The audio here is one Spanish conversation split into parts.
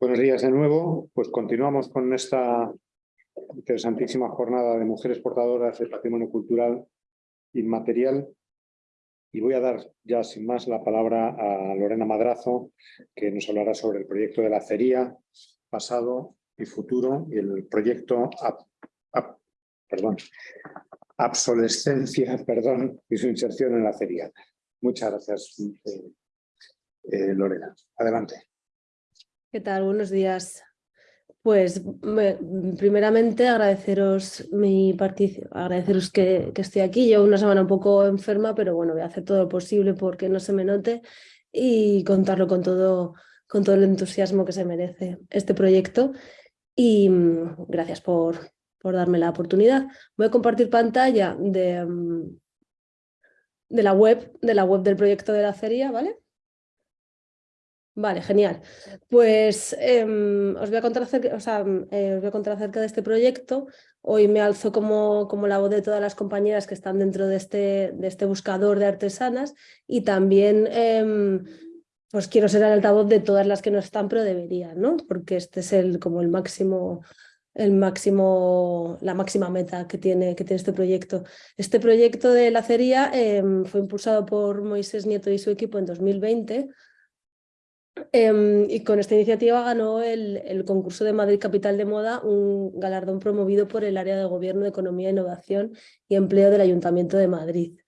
Buenos días de nuevo. Pues continuamos con esta interesantísima jornada de mujeres portadoras de patrimonio cultural inmaterial. Y voy a dar ya sin más la palabra a Lorena Madrazo, que nos hablará sobre el proyecto de la acería, pasado y futuro, y el proyecto perdón, obsolescencia perdón, y su inserción en la acería. Muchas gracias, eh, eh, Lorena. Adelante. ¿Qué tal? Buenos días. Pues primeramente agradeceros mi agradeceros que, estoy aquí. Llevo una semana un poco enferma, pero bueno, voy a hacer todo lo posible porque no se me note y contarlo con todo, con todo el entusiasmo que se merece este proyecto. Y mm, gracias por, por darme la oportunidad. Voy a compartir pantalla de, mm, de, la, web, de la web del proyecto de la acería, ¿vale? Vale, genial. Pues em, os, voy a contar acerca, eh, os voy a contar acerca de este proyecto. Hoy me alzo como, como la voz de todas las compañeras que están dentro de este, de este buscador de artesanas y también em, pues quiero ser el altavoz de todas las que no están, pero deberían, ¿no? Porque este es el, como el máximo, el máximo, la máxima meta que tiene, que tiene este proyecto. Este proyecto de la cería em, fue impulsado por Moisés Nieto y su equipo en 2020 Em, y con esta iniciativa ganó el, concurso de Madrid Capital de Moda, un galardón promovido por el área de Gobierno Economía, Innovación y Empleo del Ayuntamiento de Madrid.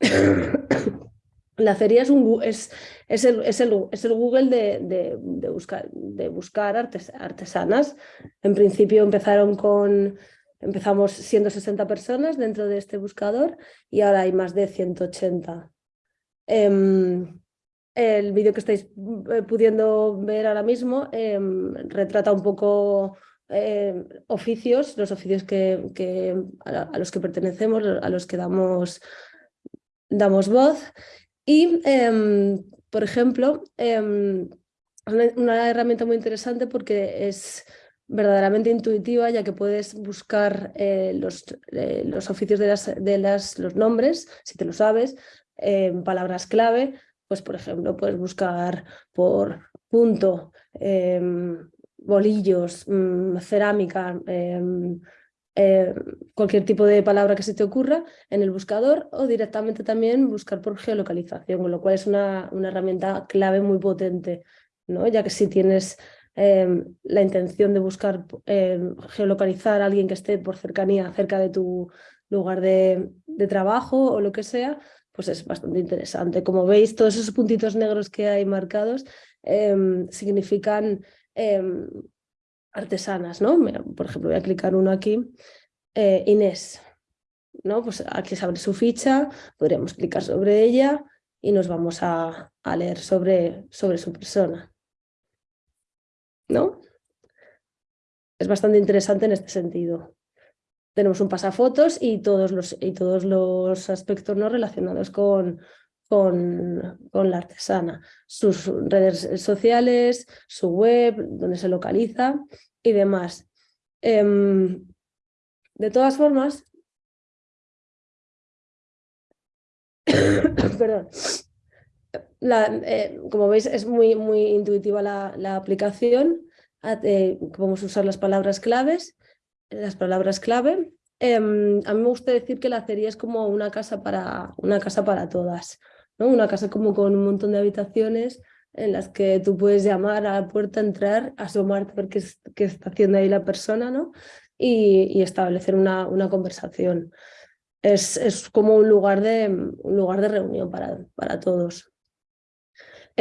La feria es, un, es, el, es, el, es el, Google de, de, buscar, de buscar artesanas. En principio empezaron con, empezamos siendo 60 personas dentro de este buscador y ahora hay más de 180. El vídeo que estáis eh, pudiendo ver ahora mismo em, retrata un poco em, oficios, los oficios que, a, los que pertenecemos, a los que damos, damos voz. Y, em, por ejemplo, una, herramienta muy interesante porque es verdaderamente intuitiva, ya que puedes buscar eh, los, eh, los, oficios de, las, de las, los nombres, si te lo sabes, palabras clave, pues por ejemplo, puedes buscar por punto, em, bolillos, mm, cerámica, em, eh, cualquier tipo de palabra que se te ocurra en el buscador o directamente también buscar por geolocalización, con lo cual es una, una herramienta clave muy potente, ¿no? ya que si tienes em, la intención de buscar geolocalizar a alguien que esté por cercanía cerca de tu lugar de trabajo o lo que sea, pues es bastante interesante. Como veis, todos esos puntitos negros que hay marcados em, significan em, artesanas, ¿no? por ejemplo, voy a clicar uno aquí, eh, Inés, ¿no? Pues aquí se abre su ficha, podríamos clicar sobre ella y nos vamos a, a leer sobre, sobre su persona. ¿No? Es bastante interesante en este sentido tenemos un pasafotos y todos los, y todos los aspectos no relacionados con, con, la artesana, sus redes sociales, su web, donde se localiza y demás. Em, de todas formas, perdón, eh, como veis es muy, muy intuitiva la, la aplicación, eh, podemos usar las palabras claves las palabras clave. Em, a mí me gusta decir que la acería es como una casa para, una casa para todas, ¿no? una casa como con un montón de habitaciones en las que tú puedes llamar a la puerta, entrar, asomarte, ver qué, qué está haciendo ahí la persona ¿no? y, establecer una, una conversación. Es, es, como un lugar de, un lugar de reunión para, para todos.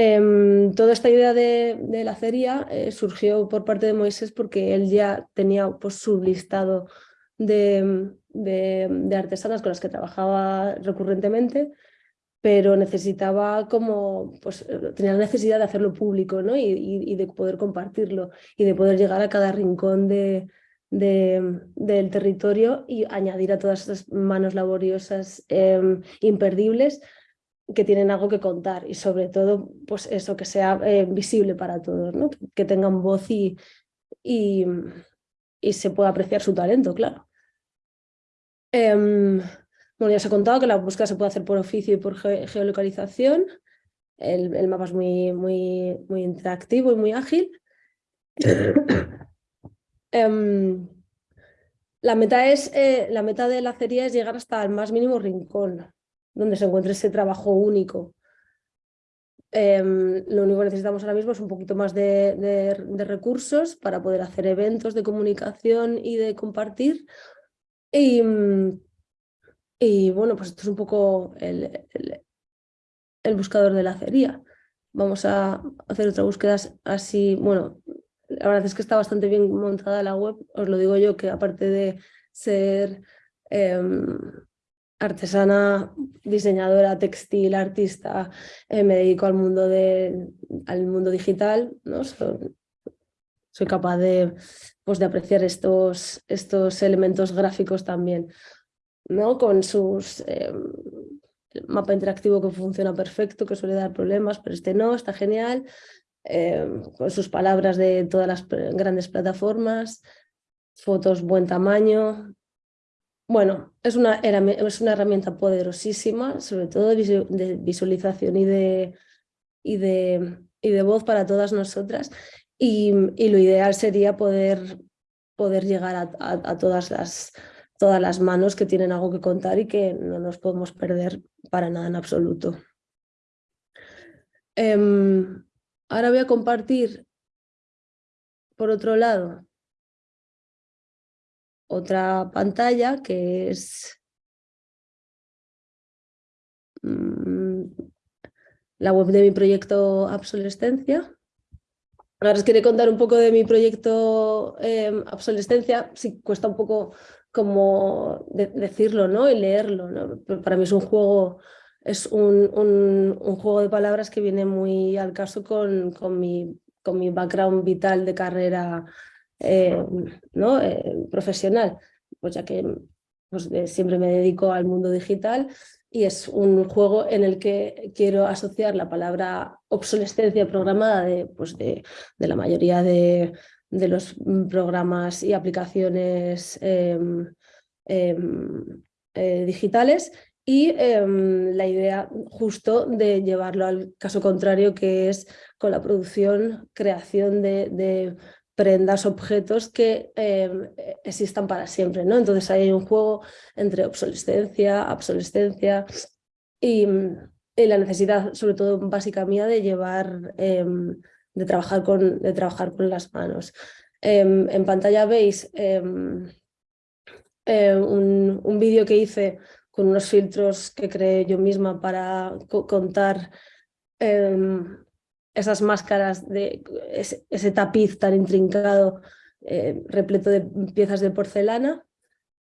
Em, toda esta idea de, la acería eh, surgió por parte de Moisés porque él ya tenía pues, su listado de, artesanas con las que trabajaba recurrentemente, pero necesitaba como, pues tenía la necesidad de hacerlo público ¿no? y, de poder compartirlo y de poder llegar a cada rincón de, del territorio y añadir a todas esas manos laboriosas em, imperdibles que tienen algo que contar y sobre todo pues eso, que sea eh, visible para todos, ¿no? que tengan voz y, y, se pueda apreciar su talento, claro. Em, bueno, ya os he contado que la búsqueda se puede hacer por oficio y por geolocalización. el, mapa es muy, muy, muy interactivo y muy ágil. Em, la, meta es, eh, la meta de la acería es llegar hasta el más mínimo rincón, donde se encuentre ese trabajo único. Em, lo único que necesitamos ahora mismo es un poquito más de, recursos para poder hacer eventos de comunicación y de compartir. Y, bueno, pues esto es un poco el, el, buscador de la acería. Vamos a hacer otra búsqueda así, bueno, la verdad es que está bastante bien montada la web, os lo digo yo, que aparte de ser em, artesana, diseñadora, textil, artista, eh, me dedico al mundo, de, al mundo digital, ¿no? soy capaz de, pues, de apreciar estos, estos elementos gráficos también, ¿no? con sus... Eh, mapa interactivo que funciona perfecto, que suele dar problemas, pero este no, está genial, eh, con sus palabras de todas las grandes plataformas, fotos buen tamaño, bueno, es una, es una herramienta poderosísima, sobre todo de visualización y de, y de, y de voz para todas nosotras. Y, lo ideal sería poder, poder llegar a, todas, las, todas las manos que tienen algo que contar y que no nos podemos perder para nada en absoluto. Em, ahora voy a compartir, por otro lado, otra pantalla que es mm, la web de mi proyecto Absolescencia. Ahora os quiero contar un poco de mi proyecto eh, Absolescencia, sí cuesta un poco como decirlo ¿no? y leerlo. Para mí es un juego, es un, juego de palabras que viene muy al caso con, mi, con mi background vital de carrera eh, ¿no? Eh, profesional, pues ya que pues, siempre me dedico al mundo digital y es un juego en el que quiero asociar la palabra obsolescencia programada de, pues de, de la mayoría de, de, los programas y aplicaciones em, em, eh, digitales y em, la idea justo de llevarlo al caso contrario que es con la producción, creación de prendas, objetos que em, existan para siempre. ¿no? Entonces hay un juego entre obsolescencia, obsolescencia y, la necesidad, sobre todo básica mía, de llevar, em, de, trabajar con, de trabajar con las manos. Em, en pantalla veis un, un vídeo que hice con unos filtros que creé yo misma para contar esas máscaras, de ese, tapiz tan intrincado, eh, repleto de piezas de porcelana.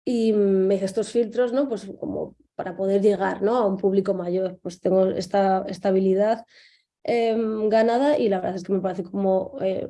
Y me hice estos filtros, ¿no? Pues como para poder llegar ¿no? a un público mayor. Pues tengo esta estabilidad em, ganada y la verdad es que me parece como eh,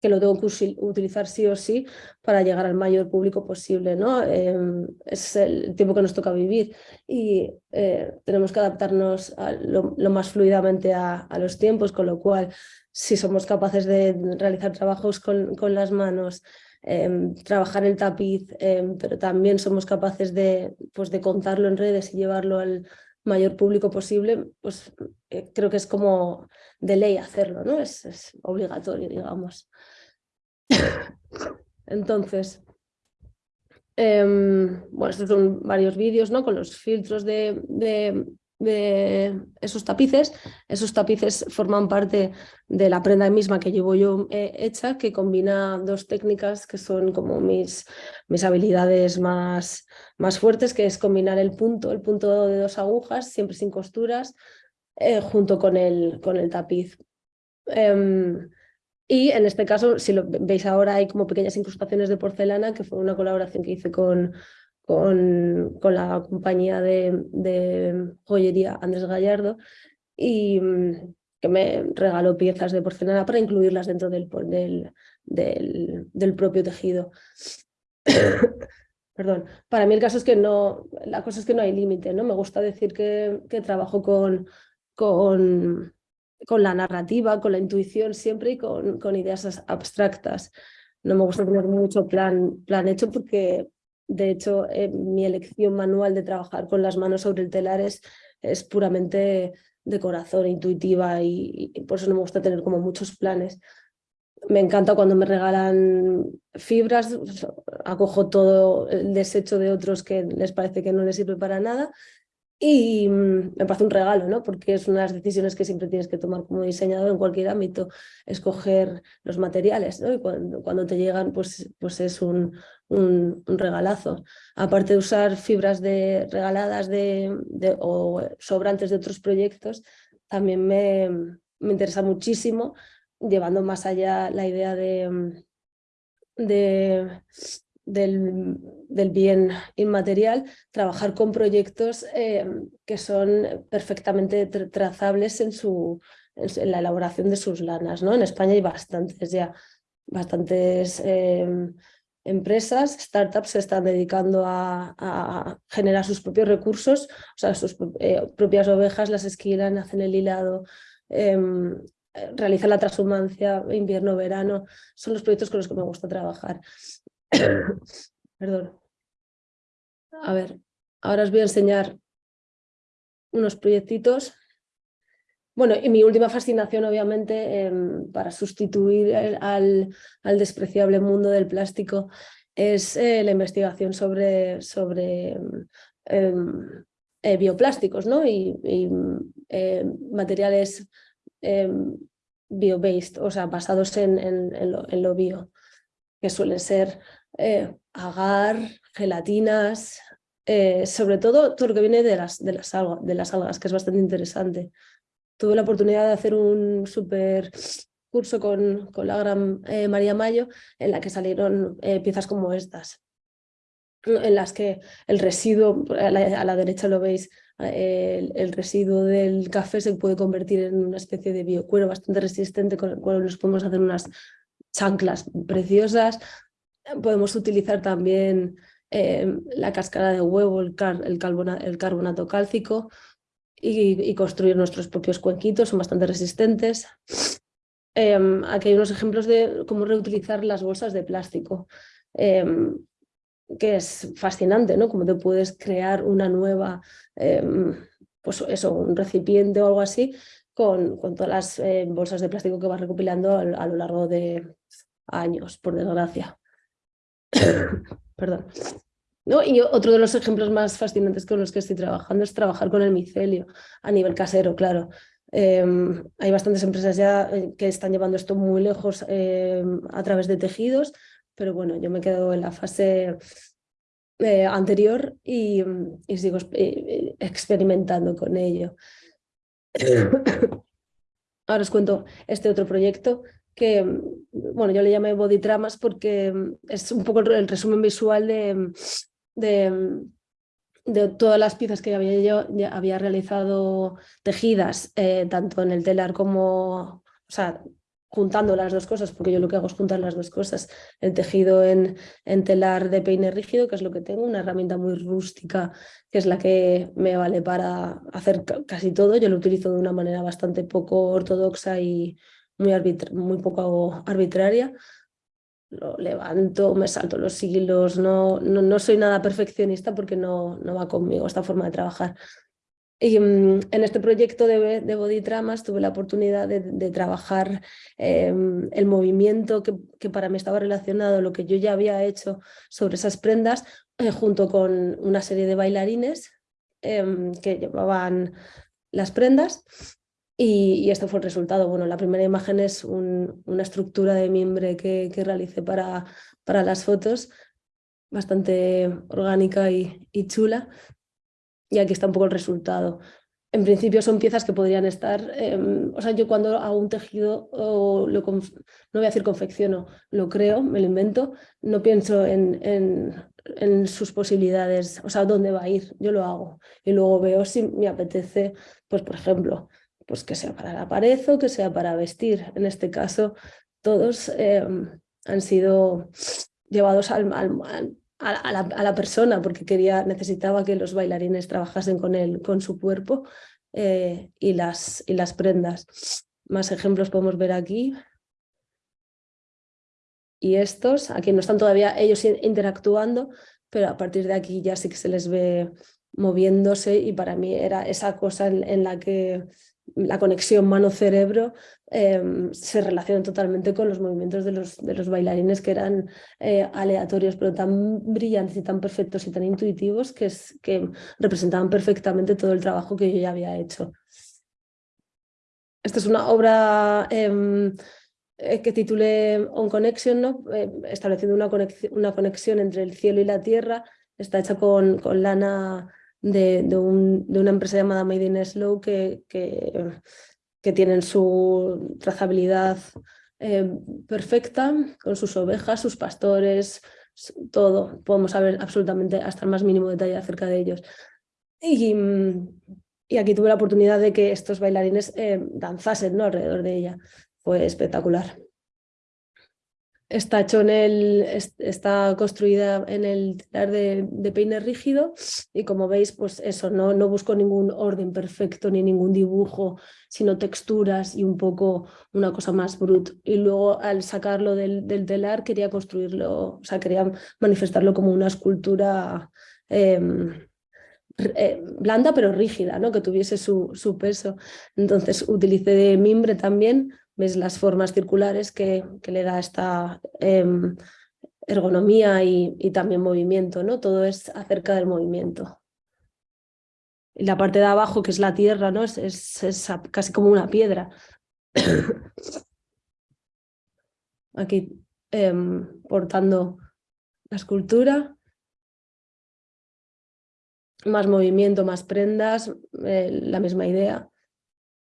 que lo tengo que utilizar sí o sí para llegar al mayor público posible. ¿no? Em, es el tiempo que nos toca vivir y eh, tenemos que adaptarnos lo, más fluidamente a, los tiempos, con lo cual si somos capaces de realizar trabajos con, con las manos, em, trabajar el tapiz, em, pero también somos capaces de, pues, de contarlo en redes y llevarlo al mayor público posible, pues eh, creo que es como de ley hacerlo, ¿no? Es, obligatorio, digamos. Entonces, em, bueno, estos son varios vídeos, ¿no? Con los filtros de, esos tapices. Esos tapices forman parte de la prenda misma que llevo yo eh, hecha, que combina dos técnicas que son como mis, mis habilidades más, más fuertes, que es combinar el punto, el punto de dos agujas, siempre sin costuras, eh, junto con el, con el tapiz. Em, y en este caso, si lo veis ahora, hay como pequeñas incrustaciones de porcelana, que fue una colaboración que hice con, con, con la compañía de, joyería Andrés Gallardo, y mm, que me regaló piezas de porcelana para incluirlas dentro del, del, del, del propio tejido. Perdón, para mí el caso es que no, la cosa es que no hay límite, ¿no? Me gusta decir que, que trabajo con, con, con, la narrativa, con la intuición siempre y con, ideas abstractas. No me gusta tener mucho plan, hecho porque, de hecho, mi elección manual de trabajar con las manos sobre el telar es, es puramente de corazón, intuitiva y, por eso no me gusta tener como muchos planes. Me encanta cuando me regalan fibras, acojo todo el desecho de otros que les parece que no les sirve para nada y mm, me parece un regalo, ¿no? porque es una de las decisiones que siempre tienes que tomar como diseñador en cualquier ámbito, escoger los materiales ¿no? y cuando, te llegan pues, pues es un, un, regalazo. Aparte de usar fibras de, regaladas de, de, o sobrantes de otros proyectos, también me, me interesa muchísimo llevando más allá la idea de, de del, bien inmaterial, trabajar con proyectos eh, que son perfectamente trazables en, su, en, la elaboración de sus lanas. ¿no? En España hay bastantes ya, bastantes em, empresas, startups se están dedicando a, generar sus propios recursos, o sea, sus eh, propias ovejas las esquilan, hacen el hilado, em, realizan la transhumancia, invierno, verano, son los proyectos con los que me gusta trabajar. Perdón. A ver, ahora os voy a enseñar unos proyectitos. Bueno, y mi última fascinación, obviamente, em, para sustituir al, al, despreciable mundo del plástico, es eh, la investigación sobre, sobre em, eh, bioplásticos ¿no? y, eh, materiales bio-based, o sea, basados en, en, lo, bio, que suelen ser eh, agar, gelatinas, eh, sobre todo todo lo que viene de las, de, las algas, de las algas, que es bastante interesante. Tuve la oportunidad de hacer un súper curso con, con, la gran eh, María Mayo, en la que salieron piezas como estas, en las que el residuo, a la, derecha lo veis, el, el, residuo del café se puede convertir en una especie de biocuero bastante resistente con el cual nos podemos hacer unas chanclas preciosas, Podemos utilizar también eh, la cáscara de huevo, el, el, carbonato cálcico y, construir nuestros propios cuenquitos, son bastante resistentes. Em, aquí hay unos ejemplos de cómo reutilizar las bolsas de plástico, em, que es fascinante, ¿no? Cómo te puedes crear una nueva, em, pues eso, un recipiente o algo así, con, con todas las eh, bolsas de plástico que vas recopilando a lo largo de años, por desgracia. Perdón. ¿No? Y otro de los ejemplos más fascinantes con los que estoy trabajando es trabajar con el micelio a nivel casero, claro. Em, hay bastantes empresas ya eh, que están llevando esto muy lejos em, a través de tejidos, pero bueno, yo me quedo en la fase eh, anterior y, y sigo eh, experimentando con ello. Ahora os cuento este otro proyecto que, bueno, yo le llamé body tramas porque mm, es un poco el resumen visual de, mm, de, mm, todas las piezas que había yo había realizado tejidas, eh, tanto en el telar como, o sea, juntando las dos cosas, porque yo lo que hago es juntar las dos cosas, el tejido en, en telar de peine rígido, que es lo que tengo, una herramienta muy rústica, que es la que me vale para hacer casi todo, yo lo utilizo de una manera bastante poco ortodoxa y, muy, muy poco arbitraria. Lo levanto, me salto los hilos, no, no, no soy nada perfeccionista porque no, no va conmigo esta forma de trabajar. Y mm, en este proyecto de, de Body Tramas tuve la oportunidad de, de trabajar em, el movimiento que, que, para mí estaba relacionado, lo que yo ya había hecho sobre esas prendas, eh, junto con una serie de bailarines em, que llevaban las prendas y, esto fue el resultado. Bueno, la primera imagen es una estructura de mimbre que, que realicé para, para, las fotos, bastante orgánica y, chula. Y aquí está un poco el resultado. En principio son piezas que podrían estar, em, o sea, yo cuando hago un tejido, o lo no voy a decir confecciono, lo creo, me lo invento, no pienso en, en, en, sus posibilidades, o sea, dónde va a ir, yo lo hago. Y luego veo si me apetece, pues por ejemplo, pues que sea para la pared o que sea para vestir. En este caso, todos em, han sido llevados al, a, la, persona porque quería, necesitaba que los bailarines trabajasen con, él, con su cuerpo eh, y, las, y las prendas. Más ejemplos podemos ver aquí. Y estos, aquí no están todavía ellos interactuando, pero a partir de aquí ya sí que se les ve moviéndose y para mí era esa cosa en la que la conexión mano-cerebro em, se relaciona totalmente con los movimientos de los, de los bailarines que eran eh, aleatorios, pero tan brillantes y tan perfectos y tan intuitivos que, es, que representaban perfectamente todo el trabajo que yo ya había hecho. Esta es una obra em, eh, que titulé On Connection, ¿no? Eh, estableciendo una conexión, una conexión entre el cielo y la tierra. Está hecha con, con lana de, de, un, de, una empresa llamada Made in Slow que, que, que tienen su trazabilidad eh, perfecta, con sus ovejas, sus pastores, todo. Podemos saber absolutamente hasta el más mínimo detalle acerca de ellos. Y, y aquí tuve la oportunidad de que estos bailarines eh, danzasen ¿no? alrededor de ella. Fue espectacular. Está, hecho en el, está construida en el telar de, de, peine rígido y como veis, pues eso, no, no busco ningún orden perfecto ni ningún dibujo, sino texturas y un poco una cosa más brut. Y luego al sacarlo del, del telar quería construirlo, o sea, quería manifestarlo como una escultura eh, eh, blanda pero rígida, ¿no? que tuviese su, su peso. Entonces utilicé de mimbre también, ves las formas circulares que, que le da esta eh, ergonomía y, y, también movimiento, ¿no? todo es acerca del movimiento. Y la parte de abajo, que es la tierra, ¿no? es, es, es casi como una piedra. Aquí eh, portando la escultura más movimiento, más prendas, eh, la misma idea.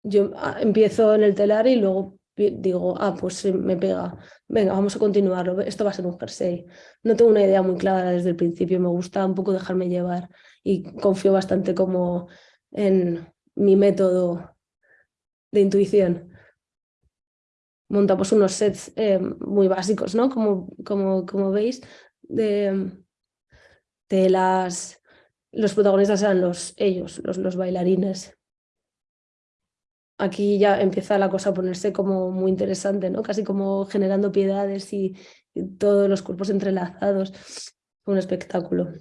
Yo ah, empiezo en el telar y luego digo, ah, pues me pega, venga, vamos a continuarlo, esto va a ser un jersey. No tengo una idea muy clara desde el principio, me gusta un poco dejarme llevar y confío bastante como en mi método de intuición. Montamos unos sets eh, muy básicos, ¿no? Como, como, como veis, de, de las los protagonistas eran los, ellos, los, los bailarines. Aquí ya empieza la cosa a ponerse como muy interesante, ¿no? Casi como generando piedades y, todos los cuerpos entrelazados. Un espectáculo.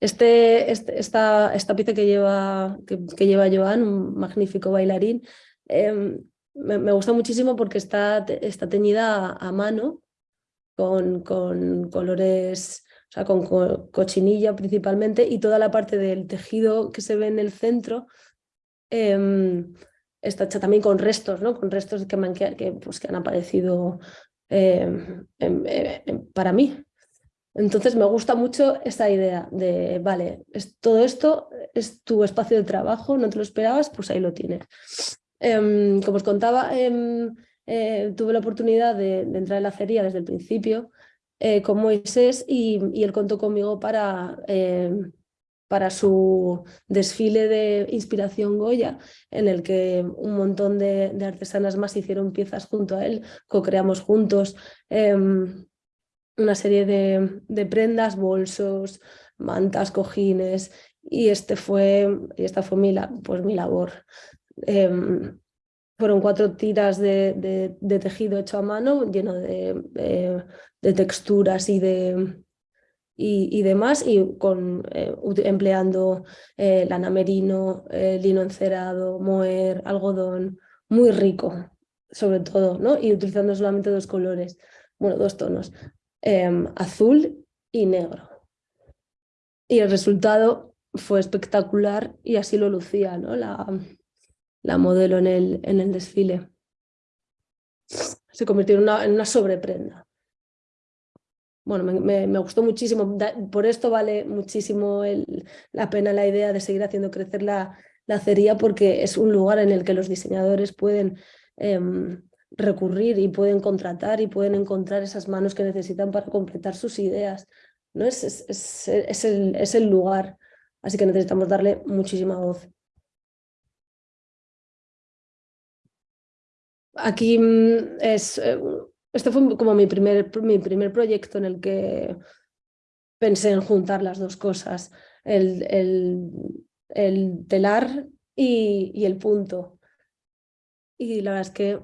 Este, este, esta, esta pieza que lleva, que, lleva Joan, un magnífico bailarín, eh, me, gusta muchísimo porque está, está teñida a, mano con, con colores o sea, con co cochinilla principalmente, y toda la parte del tejido que se ve en el centro eh, está también con restos, ¿no? con restos que, que, pues, que han aparecido eh, en, para mí. Entonces me gusta mucho esta idea de, vale, es, todo esto es tu espacio de trabajo, no te lo esperabas, pues ahí lo tienes. Como os contaba, em, eh, tuve la oportunidad de, entrar en la acería desde el principio eh, con Moisés y, él contó conmigo para, para su desfile de inspiración Goya, en el que un montón de, artesanas más hicieron piezas junto a él, co-creamos juntos eh, una serie de, prendas, bolsos, mantas, cojines, y, este fue, esta fue mi, pues, mi labor. Em, fueron cuatro tiras de, tejido hecho a mano, lleno de texturas y de, y, demás, y con, eh, empleando eh, lana merino, eh, lino encerado, moher, algodón, muy rico, sobre todo, ¿no? y utilizando solamente dos colores, bueno, dos tonos, em, azul y negro. Y el resultado fue espectacular y así lo lucía ¿no? la, la modelo en el, en el desfile. Se convirtió en una, en una sobreprenda bueno, me, gustó muchísimo. Por esto vale muchísimo la pena la idea de seguir haciendo crecer la, la acería porque es un lugar en el que los diseñadores pueden eh, recurrir y pueden contratar y pueden encontrar esas manos que necesitan para completar sus ideas. ¿no? Es, es, es, es el, es el lugar, así que necesitamos darle muchísima voz. Aquí mm, es eh, este fue como mi primer, mi primer proyecto en el que pensé en juntar las dos cosas, el, el, el telar y, y, el punto. Y la verdad es que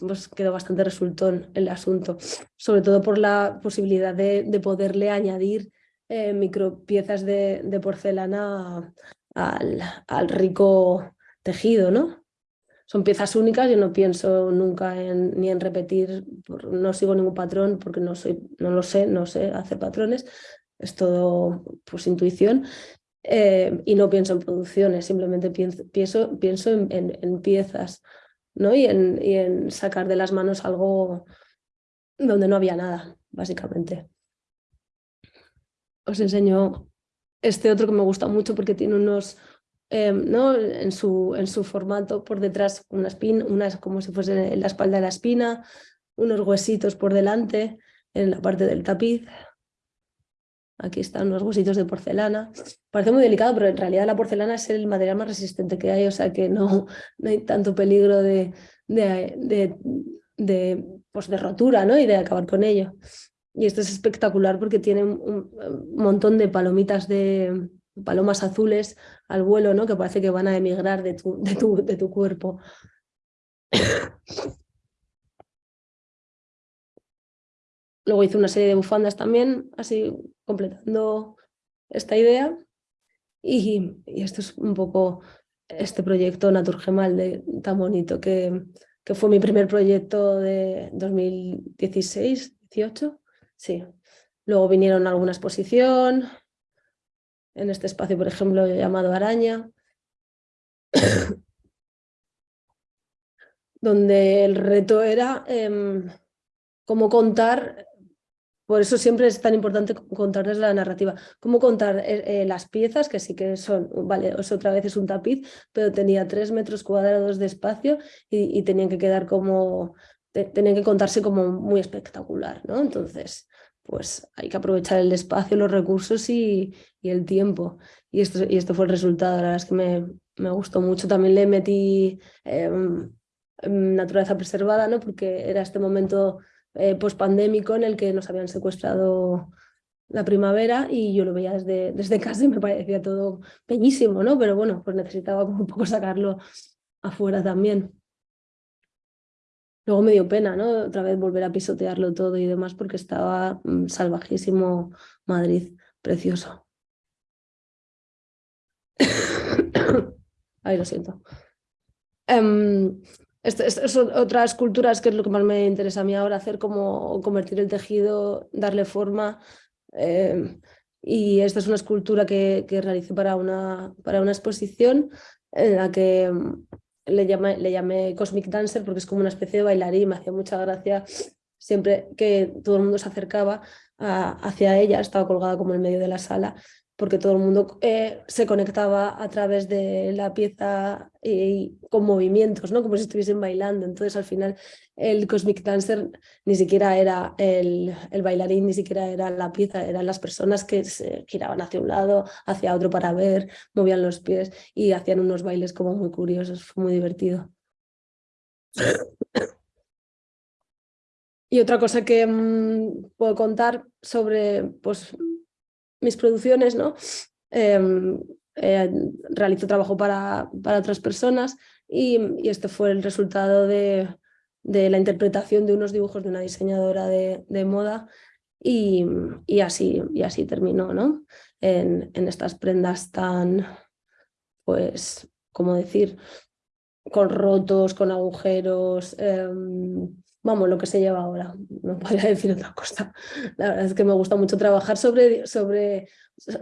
pues, quedó bastante resultón el asunto, sobre todo por la posibilidad de, de poderle añadir eh, micropiezas de, de porcelana al, al rico tejido, ¿no? Son piezas únicas, yo no pienso nunca en, ni en repetir, no sigo ningún patrón porque no, soy, no lo sé, no sé hacer patrones, es todo pues, intuición. Eh, y no pienso en producciones, simplemente pienso, pienso, pienso en, en, piezas ¿no? y, en, y en sacar de las manos algo donde no había nada, básicamente. Os enseño este otro que me gusta mucho porque tiene unos, em, ¿no? en, su, en su formato por detrás, una espina, unas como si fuese la espalda de la espina, unos huesitos por delante en la parte del tapiz. Aquí están unos huesitos de porcelana. Parece muy delicado, pero en realidad la porcelana es el material más resistente que hay, o sea que no, no hay tanto peligro de, de, de, pues de rotura ¿no? y de acabar con ello. Y esto es espectacular porque tiene un, montón de palomitas de palomas azules al vuelo, ¿no? que parece que van a emigrar de tu, cuerpo. Luego hice una serie de bufandas también, así completando esta idea. Y, esto es un poco este proyecto Naturgemal de, tan bonito, que, fue mi primer proyecto de 2016, 18. Sí. Luego vinieron alguna exposición, en este espacio, por ejemplo, llamado Araña, donde el reto era eh, cómo contar por eso siempre es tan importante contarles la narrativa. Cómo contar eh, eh, las piezas, que sí que son, vale, otra vez es un tapiz, pero tenía tres metros cuadrados de espacio y, tenían que quedar como, tenían que contarse como muy espectacular, ¿no? Entonces, pues hay que aprovechar el espacio, los recursos y, el tiempo. Y esto, y esto fue el resultado, la verdad es que me, me gustó mucho. También le metí em, em, naturaleza preservada, ¿no? Porque era este momento eh, pospandémico en el que nos habían secuestrado la primavera y yo lo veía desde, desde casa y me parecía todo bellísimo, ¿no? Pero bueno, pues necesitaba un poco sacarlo afuera también. Luego me dio pena, ¿no? Otra vez volver a pisotearlo todo y demás porque estaba mm, salvajísimo Madrid, precioso. Ay, lo siento. Em, estas otras culturas que es lo que más me interesa a mí ahora, hacer como convertir el tejido, darle forma. Eh, y esta es una escultura que, que realicé para una, para una exposición en la que le llamé, le llamé Cosmic Dancer porque es como una especie de bailarín, me hacía mucha gracia siempre que todo el mundo se acercaba hacia ella, estaba colgada como en medio de la sala porque todo el mundo eh, se conectaba a través de la pieza y, con movimientos, ¿no? como si estuviesen bailando. Entonces al final el Cosmic Dancer ni siquiera era el, bailarín, ni siquiera era la pieza, eran las personas que se giraban hacia un lado, hacia otro para ver, movían los pies y hacían unos bailes como muy curiosos, fue muy divertido. Y otra cosa que mm, puedo contar sobre pues, mis producciones, ¿no? Em, eh, realizo trabajo para, para otras personas y, y, este fue el resultado de, de, la interpretación de unos dibujos de una diseñadora de, de moda y, y, así, y así terminó, ¿no? En, en estas prendas tan, pues, ¿cómo decir? Con rotos, con agujeros, em, vamos, lo que se lleva ahora, no podría decir otra cosa. La verdad es que me gusta mucho trabajar sobre, sobre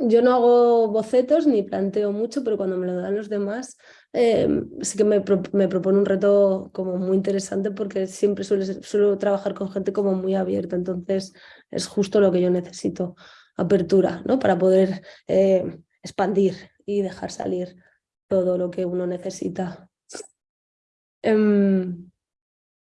yo no hago bocetos ni planteo mucho, pero cuando me lo dan los demás, eh, sí que me, me, propone un reto como muy interesante porque siempre suelo, trabajar con gente como muy abierta, entonces es justo lo que yo necesito, apertura, ¿no? Para poder eh, expandir y dejar salir todo lo que uno necesita. Em,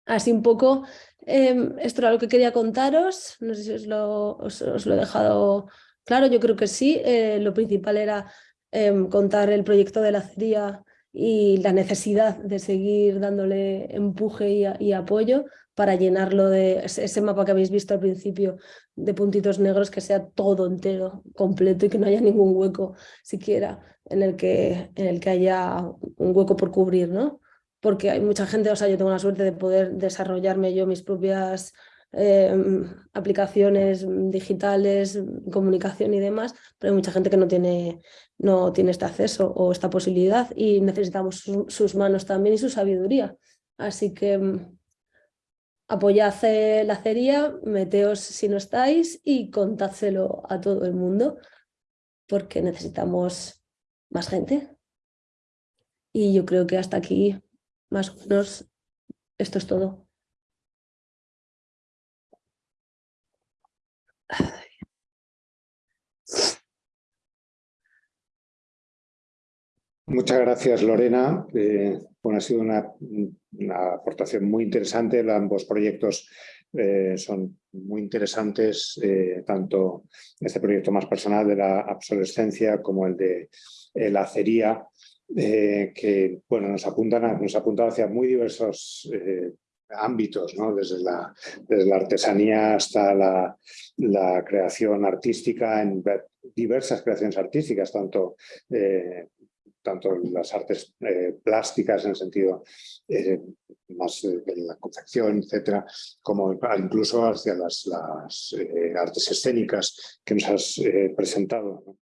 Así un poco, em, esto era lo que quería contaros, no sé si os lo, os, lo he dejado claro, yo creo que sí, eh, lo principal era em, contar el proyecto de la acería y la necesidad de seguir dándole empuje y, apoyo para llenarlo de ese, mapa que habéis visto al principio de puntitos negros, que sea todo entero, completo y que no haya ningún hueco siquiera en el que, en el que haya un hueco por cubrir, ¿no? Porque hay mucha gente, o sea, yo tengo la suerte de poder desarrollarme yo mis propias em, aplicaciones digitales, comunicación y demás, pero hay mucha gente que no tiene, no tiene este acceso o esta posibilidad y necesitamos sus manos también y su sabiduría. Así que em, apoyad la acería, meteos si no estáis y contádselo a todo el mundo porque necesitamos más gente. Y yo creo que hasta aquí, más o esto es todo. Muchas gracias, Lorena. Eh, bueno, ha sido una, aportación muy interesante. Ambos proyectos eh, son muy interesantes, eh, tanto este proyecto más personal de la obsolescencia como el de la acería, que bueno, nos, apuntan nos apuntan hacia muy diversos ámbitos, ¿no? desde, la, desde la artesanía hasta la, la, creación artística, en diversas creaciones artísticas, tanto tanto las artes eh, plásticas en el sentido eh, más de la confección, etcétera, como incluso hacia las, las eh, artes escénicas que nos has presentado.